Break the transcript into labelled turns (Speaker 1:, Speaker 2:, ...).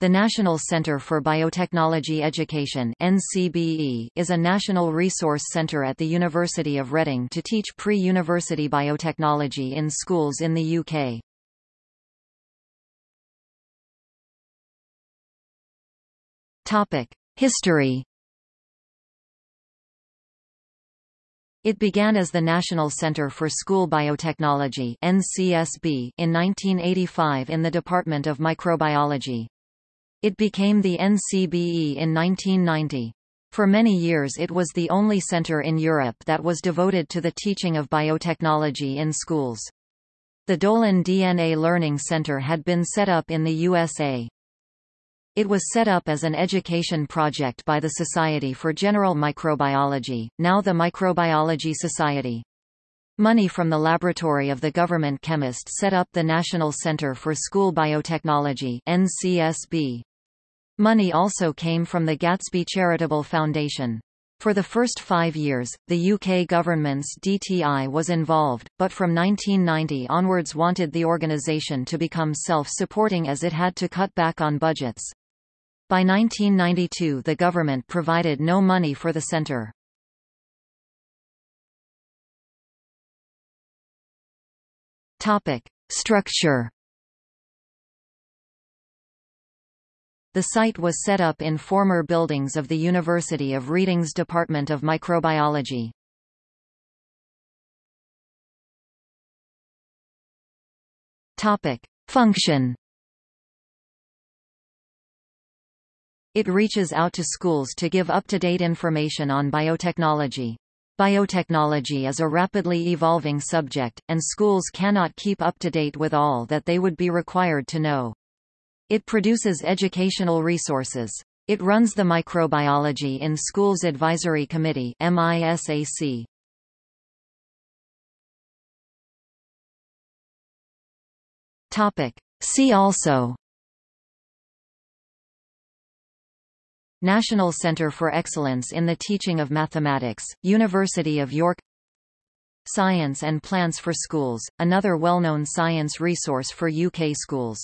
Speaker 1: The National Centre for Biotechnology Education NCBE is a national resource centre at the University of Reading to teach pre-university biotechnology in schools in the UK. History It began as the National Center for School Biotechnology NCSB in 1985 in the Department of Microbiology. It became the NCBE in 1990. For many years it was the only center in Europe that was devoted to the teaching of biotechnology in schools. The Dolan DNA Learning Center had been set up in the USA. It was set up as an education project by the Society for General Microbiology, now the Microbiology Society. Money from the laboratory of the government chemist set up the National Center for School Biotechnology NCSB. Money also came from the Gatsby Charitable Foundation. For the first five years, the UK government's DTI was involved, but from 1990 onwards wanted the organisation to become self-supporting as it had to cut back on budgets. By 1992 the government provided no money for the centre. Topic: Structure. The site was set up in former buildings of the University of Reading's Department of Microbiology. Topic: Function. It reaches out to schools to give up-to-date information on biotechnology. Biotechnology is a rapidly evolving subject, and schools cannot keep up to date with all that they would be required to know. It produces educational resources. It runs the Microbiology in Schools Advisory Committee MISAC. Topic. See also National Centre for Excellence in the Teaching of Mathematics, University of York Science and Plants for Schools, another well-known science resource for UK schools